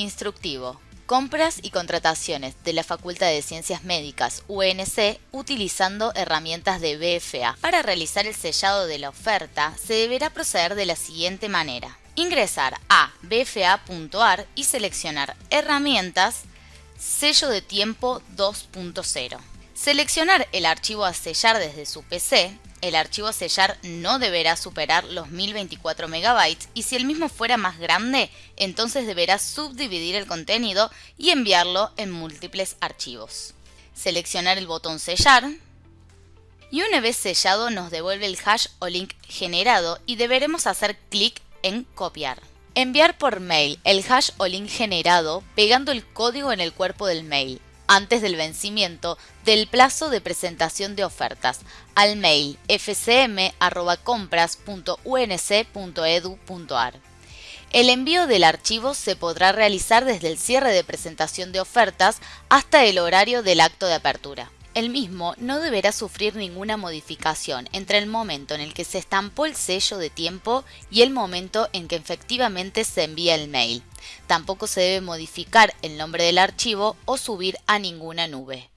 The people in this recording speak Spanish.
Instructivo. Compras y contrataciones de la Facultad de Ciencias Médicas UNC utilizando herramientas de BFA. Para realizar el sellado de la oferta se deberá proceder de la siguiente manera. Ingresar a bfa.ar y seleccionar Herramientas, Sello de tiempo 2.0. Seleccionar el archivo a sellar desde su PC el archivo sellar no deberá superar los 1024 MB y si el mismo fuera más grande, entonces deberá subdividir el contenido y enviarlo en múltiples archivos. Seleccionar el botón sellar y una vez sellado nos devuelve el hash o link generado y deberemos hacer clic en copiar. Enviar por mail el hash o link generado pegando el código en el cuerpo del mail antes del vencimiento del plazo de presentación de ofertas al mail fcm.compras.unc.edu.ar. El envío del archivo se podrá realizar desde el cierre de presentación de ofertas hasta el horario del acto de apertura. El mismo no deberá sufrir ninguna modificación entre el momento en el que se estampó el sello de tiempo y el momento en que efectivamente se envía el mail. Tampoco se debe modificar el nombre del archivo o subir a ninguna nube.